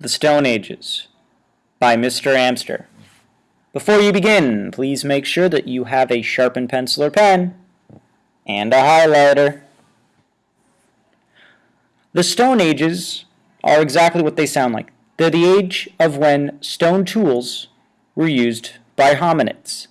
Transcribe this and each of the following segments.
The Stone Ages by Mr. Amster. Before you begin, please make sure that you have a sharpened pencil or pen and a highlighter. The Stone Ages are exactly what they sound like. They're the age of when stone tools were used by hominids.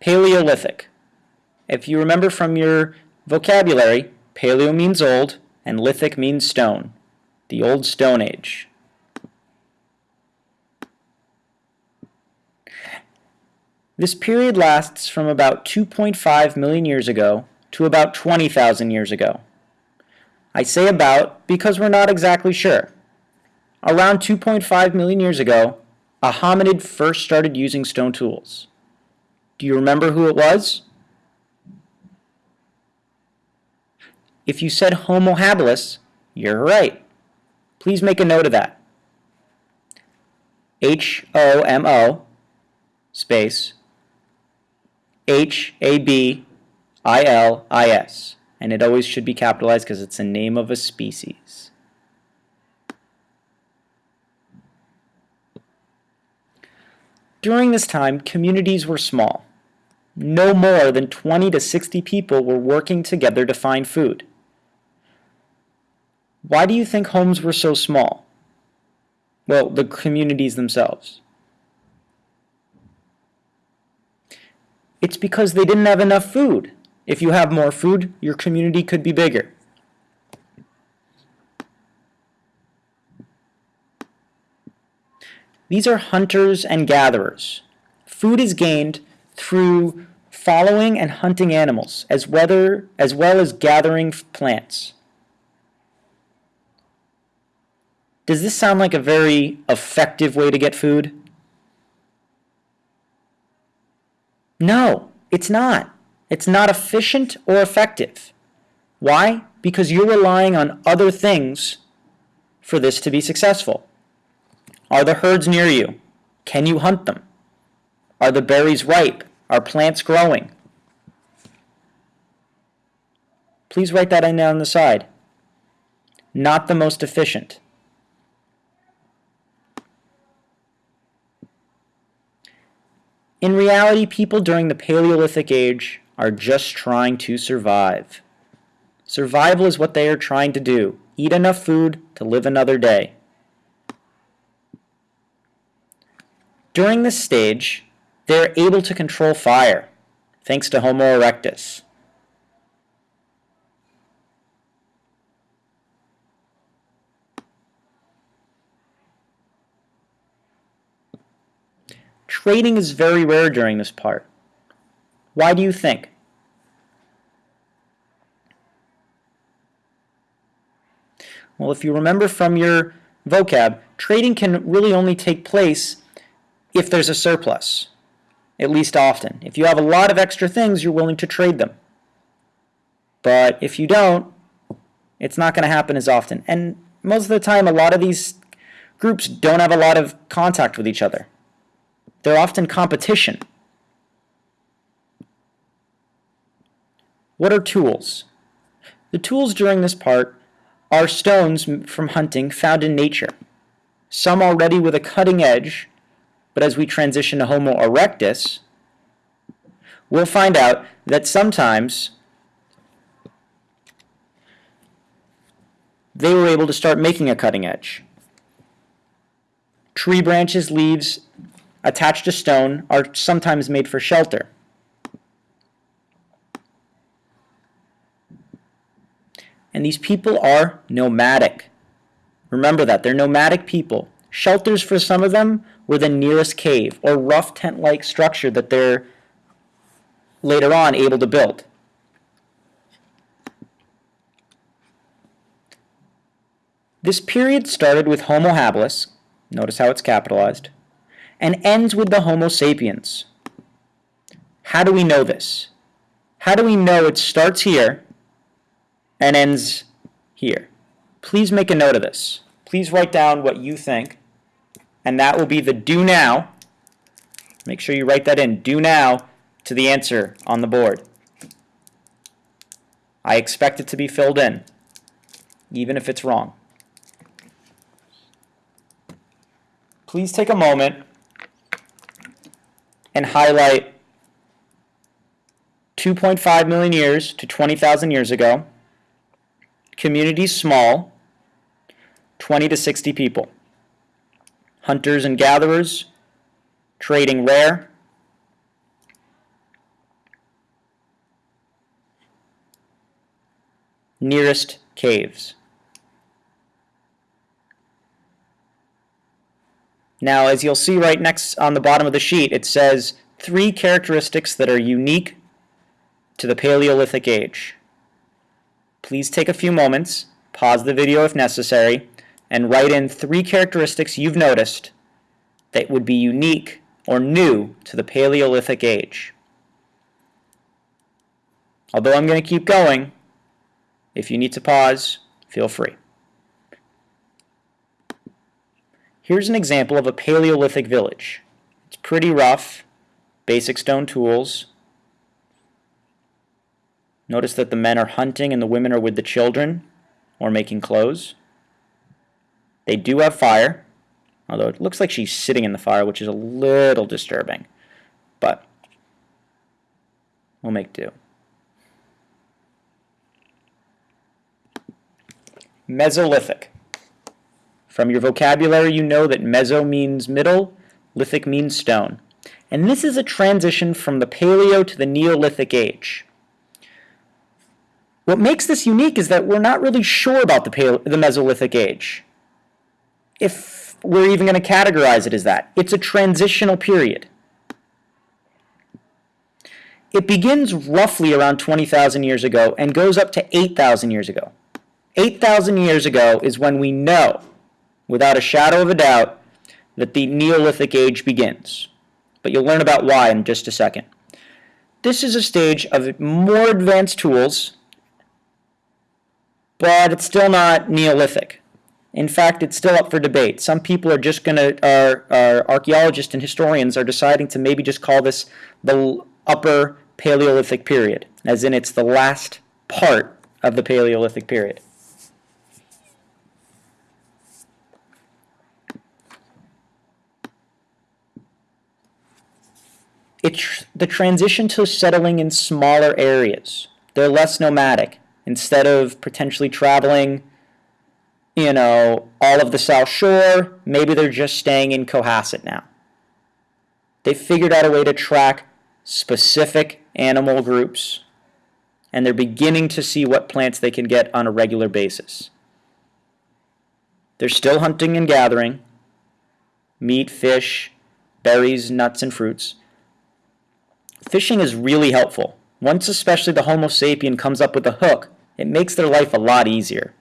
Paleolithic. If you remember from your vocabulary, paleo means old and lithic means stone, the old stone age. This period lasts from about 2.5 million years ago to about 20,000 years ago. I say about because we're not exactly sure. Around 2.5 million years ago, a hominid first started using stone tools. Do you remember who it was? If you said Homo habilis, you're right. Please make a note of that. H-O-M-O space H-A-B-I-L-I-S. And it always should be capitalized because it's the name of a species. During this time, communities were small. No more than 20 to 60 people were working together to find food. Why do you think homes were so small? Well, the communities themselves. It's because they didn't have enough food. If you have more food, your community could be bigger. These are hunters and gatherers. Food is gained through following and hunting animals, as, as well as gathering plants. Does this sound like a very effective way to get food? No, it's not. It's not efficient or effective. Why? Because you're relying on other things for this to be successful. Are the herds near you? Can you hunt them? Are the berries ripe? Are plants growing? Please write that in on the side. Not the most efficient. In reality, people during the Paleolithic age are just trying to survive. Survival is what they are trying to do. Eat enough food to live another day. During this stage, they're able to control fire, thanks to Homo erectus. Trading is very rare during this part. Why do you think? Well, if you remember from your vocab, trading can really only take place if there's a surplus, at least often. If you have a lot of extra things, you're willing to trade them. But if you don't, it's not going to happen as often. And most of the time, a lot of these groups don't have a lot of contact with each other. They're often competition. What are tools? The tools during this part are stones from hunting found in nature. Some already with a cutting edge, but as we transition to Homo erectus, we'll find out that sometimes they were able to start making a cutting edge. Tree branches, leaves, attached to stone are sometimes made for shelter. And these people are nomadic. Remember that. They're nomadic people. Shelters for some of them were the nearest cave or rough tent-like structure that they're later on able to build. This period started with Homo habilis, notice how it's capitalized, and ends with the Homo sapiens. How do we know this? How do we know it starts here and ends here? Please make a note of this. Please write down what you think, and that will be the do now. Make sure you write that in, do now, to the answer on the board. I expect it to be filled in, even if it's wrong. Please take a moment and highlight 2.5 million years to 20,000 years ago, community small, 20 to 60 people, hunters and gatherers, trading rare, nearest caves. Now, as you'll see right next on the bottom of the sheet, it says three characteristics that are unique to the Paleolithic age. Please take a few moments, pause the video if necessary, and write in three characteristics you've noticed that would be unique or new to the Paleolithic age. Although I'm going to keep going, if you need to pause, feel free. Here's an example of a Paleolithic village. It's pretty rough, basic stone tools. Notice that the men are hunting and the women are with the children or making clothes. They do have fire, although it looks like she's sitting in the fire, which is a little disturbing. But we'll make do. Mesolithic. From your vocabulary, you know that meso means middle, lithic means stone. And this is a transition from the Paleo to the Neolithic age. What makes this unique is that we're not really sure about the, the Mesolithic age. If we're even going to categorize it as that. It's a transitional period. It begins roughly around 20,000 years ago and goes up to 8,000 years ago. 8,000 years ago is when we know, without a shadow of a doubt, that the Neolithic age begins. But you'll learn about why in just a second. This is a stage of more advanced tools, but it's still not Neolithic. In fact, it's still up for debate. Some people are just going to, our, our archaeologists and historians are deciding to maybe just call this the upper Paleolithic period, as in it's the last part of the Paleolithic period. It's the transition to settling in smaller areas. They're less nomadic. Instead of potentially traveling, you know, all of the South Shore, maybe they're just staying in Cohasset now. They figured out a way to track specific animal groups, and they're beginning to see what plants they can get on a regular basis. They're still hunting and gathering meat, fish, berries, nuts, and fruits Fishing is really helpful. Once especially the Homo sapien comes up with a hook, it makes their life a lot easier.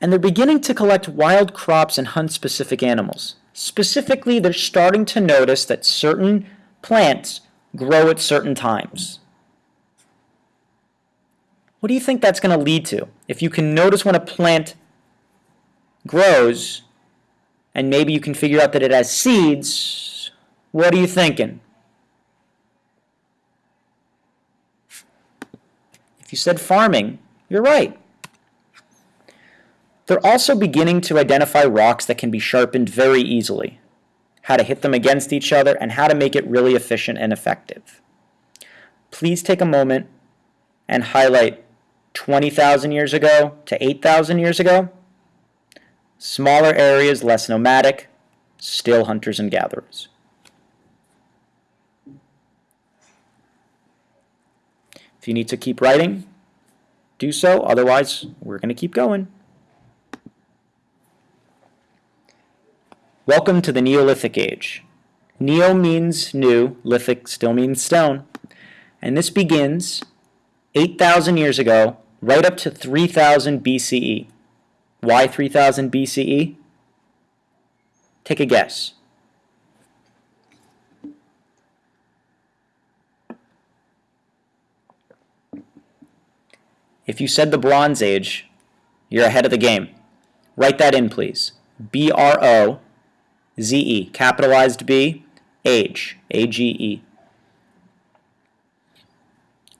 And they're beginning to collect wild crops and hunt specific animals. Specifically, they're starting to notice that certain plants grow at certain times. What do you think that's going to lead to? If you can notice when a plant grows, and maybe you can figure out that it has seeds, what are you thinking? If you said farming, you're right. They're also beginning to identify rocks that can be sharpened very easily, how to hit them against each other, and how to make it really efficient and effective. Please take a moment and highlight 20,000 years ago to 8,000 years ago. Smaller areas, less nomadic, still hunters and gatherers. If you need to keep writing, do so. Otherwise, we're going to keep going. Welcome to the Neolithic Age. Neo means new, lithic still means stone. And this begins 8,000 years ago, right up to 3000 BCE. Why 3000 BCE? Take a guess. If you said the Bronze Age, you're ahead of the game. Write that in, please. B-R-O-Z-E, capitalized B, age, A-G-E.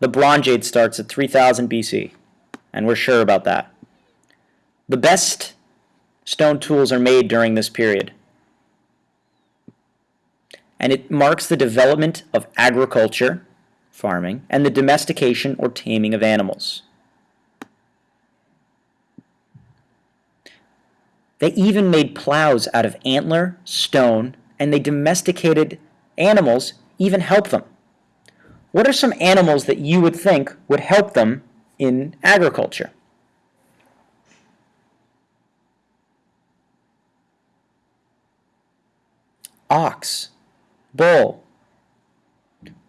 The Bronze Age starts at 3000 BC, and we're sure about that. The best stone tools are made during this period. And it marks the development of agriculture, farming, and the domestication or taming of animals. They even made plows out of antler, stone, and they domesticated animals, even help them. What are some animals that you would think would help them in agriculture? Ox, bull.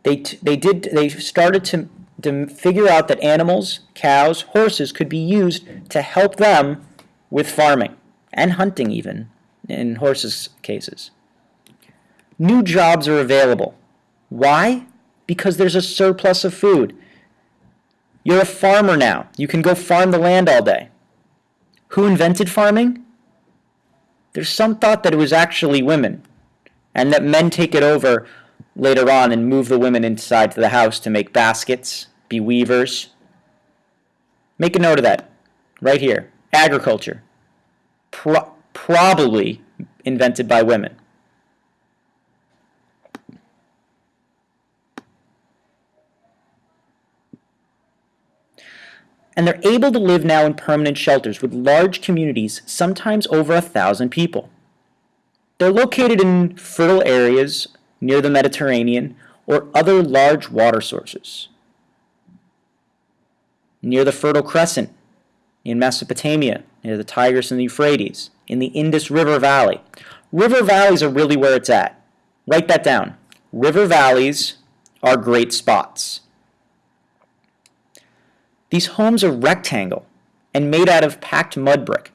They, they did they started to, to figure out that animals, cows, horses could be used to help them with farming and hunting even in horses cases. New jobs are available. Why? Because there's a surplus of food. You're a farmer now. You can go farm the land all day. Who invented farming? There's some thought that it was actually women, and that men take it over later on and move the women inside to the house to make baskets, be weavers. Make a note of that right here. Agriculture. Pro probably invented by women. and they're able to live now in permanent shelters with large communities, sometimes over a thousand people. They're located in fertile areas near the Mediterranean or other large water sources. Near the Fertile Crescent in Mesopotamia, near the Tigris and the Euphrates, in the Indus River Valley. River valleys are really where it's at. Write that down. River valleys are great spots. These homes are rectangle and made out of packed mud brick.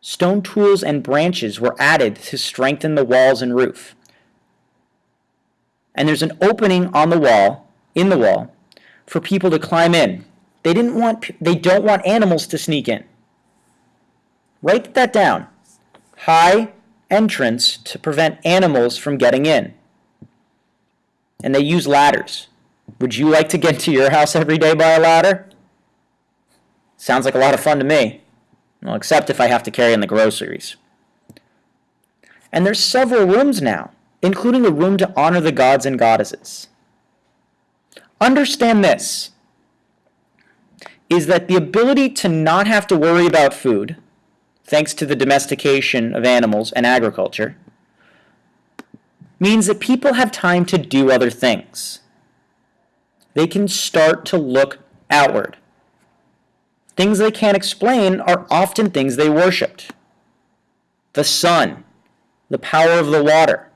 Stone tools and branches were added to strengthen the walls and roof. And there's an opening on the wall, in the wall, for people to climb in. They didn't want they don't want animals to sneak in. Write that down. High entrance to prevent animals from getting in. And they use ladders. Would you like to get to your house every day by a ladder? Sounds like a lot of fun to me. Well, except if I have to carry in the groceries. And there's several rooms now, including a room to honor the gods and goddesses. Understand this, is that the ability to not have to worry about food, thanks to the domestication of animals and agriculture, means that people have time to do other things they can start to look outward. Things they can't explain are often things they worshiped. The sun, the power of the water,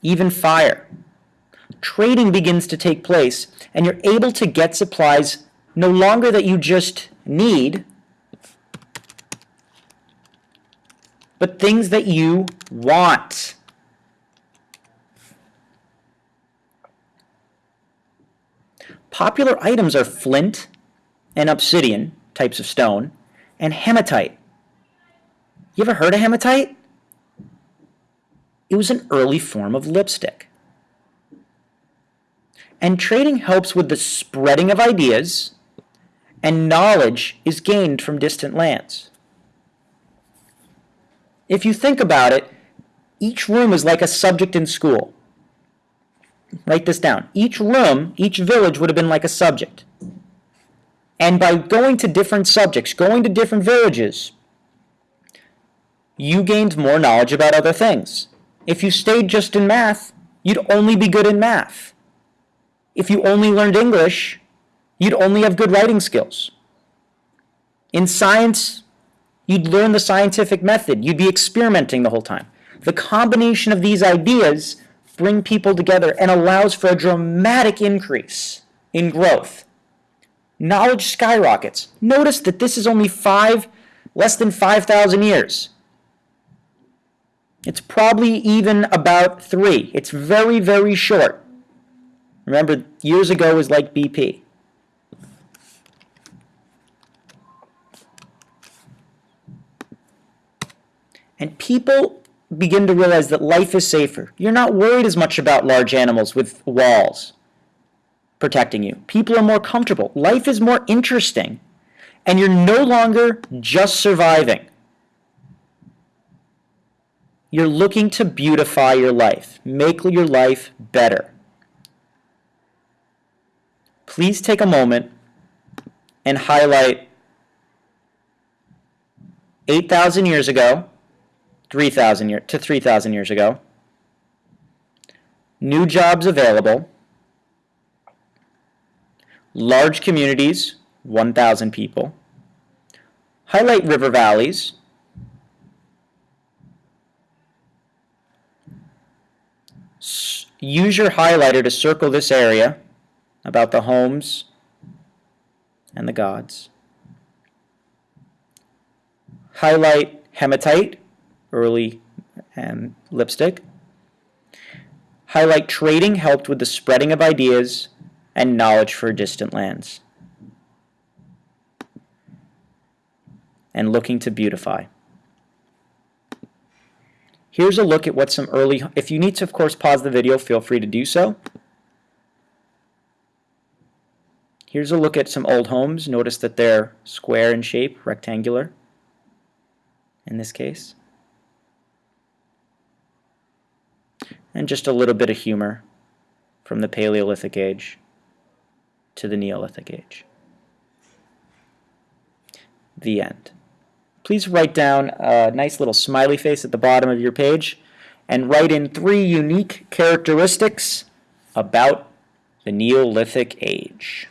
even fire. Trading begins to take place, and you're able to get supplies no longer that you just need, but things that you want. Popular items are flint and obsidian, types of stone, and hematite. You ever heard of hematite? It was an early form of lipstick. And trading helps with the spreading of ideas, and knowledge is gained from distant lands. If you think about it, each room is like a subject in school. Write this down. Each room, each village would have been like a subject. And by going to different subjects, going to different villages, you gained more knowledge about other things. If you stayed just in math, you'd only be good in math. If you only learned English, you'd only have good writing skills. In science, you'd learn the scientific method. You'd be experimenting the whole time. The combination of these ideas bring people together and allows for a dramatic increase in growth. Knowledge skyrockets. Notice that this is only five, less than 5,000 years. It's probably even about three. It's very, very short. Remember, years ago was like BP. And people begin to realize that life is safer. You're not worried as much about large animals with walls protecting you. People are more comfortable. Life is more interesting. And you're no longer just surviving. You're looking to beautify your life, make your life better. Please take a moment and highlight 8,000 years ago, 3,000 year, to 3,000 years ago, new jobs available, large communities, 1,000 people, highlight river valleys, use your highlighter to circle this area about the homes and the gods. Highlight hematite, early um, lipstick. Highlight trading helped with the spreading of ideas and knowledge for distant lands. And looking to beautify. Here's a look at what some early, if you need to of course pause the video, feel free to do so. Here's a look at some old homes. Notice that they're square in shape, rectangular in this case. And just a little bit of humor from the Paleolithic age to the Neolithic age. The end. Please write down a nice little smiley face at the bottom of your page and write in three unique characteristics about the Neolithic age.